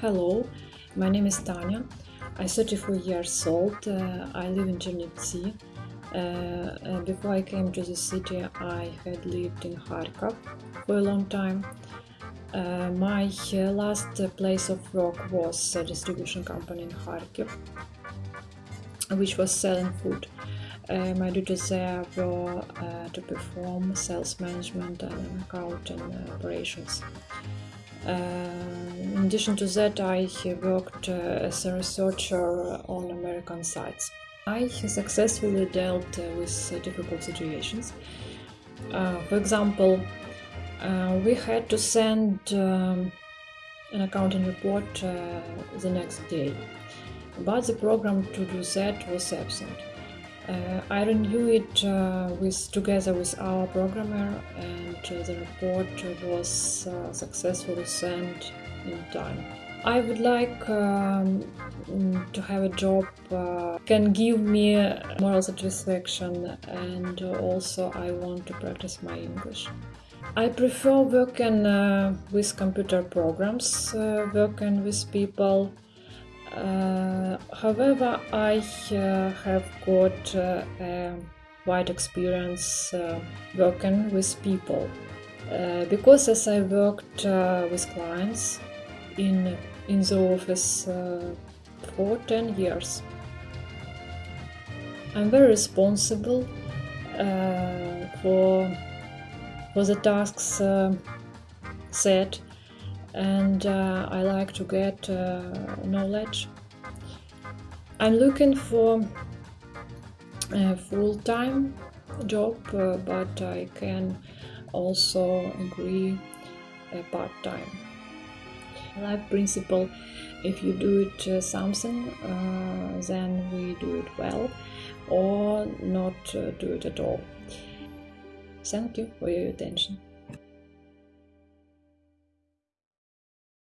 Hello, my name is Tanya. I'm 34 years old. Uh, I live in Chernivtsi. Uh, uh, before I came to the city, I had lived in Kharkov for a long time. Uh, my uh, last place of work was a distribution company in Kharkiv, which was selling food. Uh, my duties there were uh, to perform sales management and accounting operations. Uh, in addition to that, I worked uh, as a researcher on American sites. I successfully dealt uh, with difficult situations. for example, we had to send um, an accounting report uh, the next day, but the program to do that was absent. Uh, I renewed it uh, with together with our programmer, and uh, the report was uh, successfully sent in time. I would like um, to have a job uh, can give me moral satisfaction, and also I want to practice my English. I prefer working uh, with computer programs, working with people however, I uh, have got uh, a wide experience working with people because as I worked with clients in in the office for 10 years. I'm very responsible uh, for for the tasks uh, set and uh, I like to get uh, knowledge. I'm looking for a full-time job, uh, but I can also agree part-time. Life principle: if you do it uh, something, uh, then we do it well, or not uh, do it at all. Thank you for your attention.